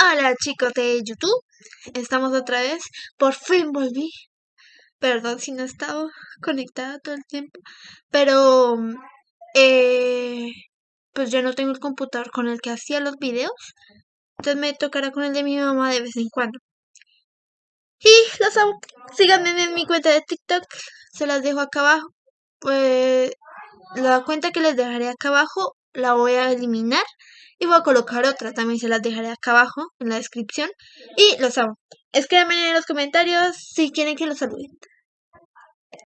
Hola chicos de YouTube, estamos otra vez, por fin volví, perdón si no he estado conectada todo el tiempo, pero eh, pues yo no tengo el computador con el que hacía los videos, entonces me tocará con el de mi mamá de vez en cuando. Y los amo, síganme en mi cuenta de TikTok, se las dejo acá abajo, pues la cuenta que les dejaré acá abajo la voy a eliminar y voy a colocar otra, también se las dejaré acá abajo en la descripción. Y los amo. Escríbanme en los comentarios si quieren que los saluden.